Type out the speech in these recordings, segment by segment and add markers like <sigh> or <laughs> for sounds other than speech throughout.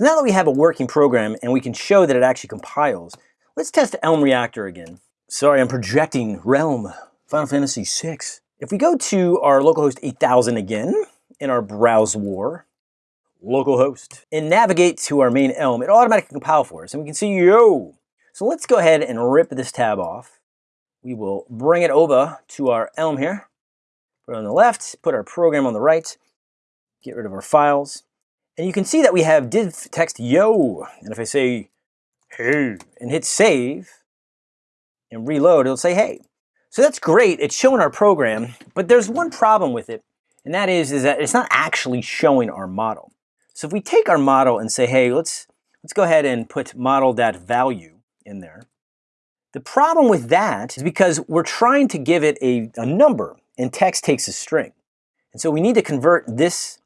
So now that we have a working program and we can show that it actually compiles, let's test Elm Reactor again. Sorry, I'm projecting Realm, Final Fantasy VI. If we go to our localhost 8000 again in our browse war, localhost, and navigate to our main Elm, it automatically compile for us and we can see, yo! So let's go ahead and rip this tab off. We will bring it over to our Elm here, put it on the left, put our program on the right, get rid of our files, and you can see that we have div text yo. And if I say hey and hit save and reload, it'll say hey. So that's great. It's showing our program, but there's one problem with it. And that is, is that it's not actually showing our model. So if we take our model and say, hey, let's, let's go ahead and put model.value in there. The problem with that is because we're trying to give it a, a number and text takes a string. And so we need to convert this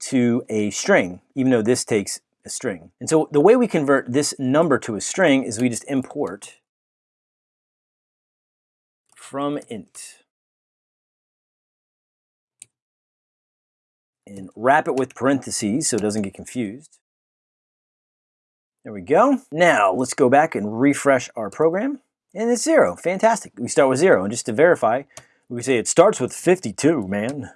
to a string, even though this takes a string. And so the way we convert this number to a string is we just import from int and wrap it with parentheses so it doesn't get confused. There we go. Now let's go back and refresh our program and it's zero. Fantastic. We start with zero and just to verify, we say it starts with 52, man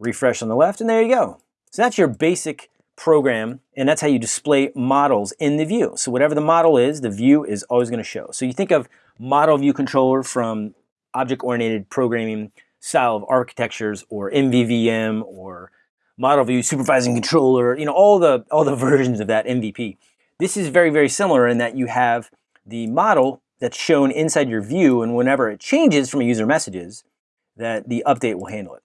refresh on the left, and there you go. So that's your basic program, and that's how you display models in the view. So whatever the model is, the view is always going to show. So you think of model view controller from object-oriented programming style of architectures or MVVM or model view supervising controller, you know, all the, all the <laughs> versions of that MVP. This is very, very similar in that you have the model that's shown inside your view and whenever it changes from a user messages, that the update will handle it.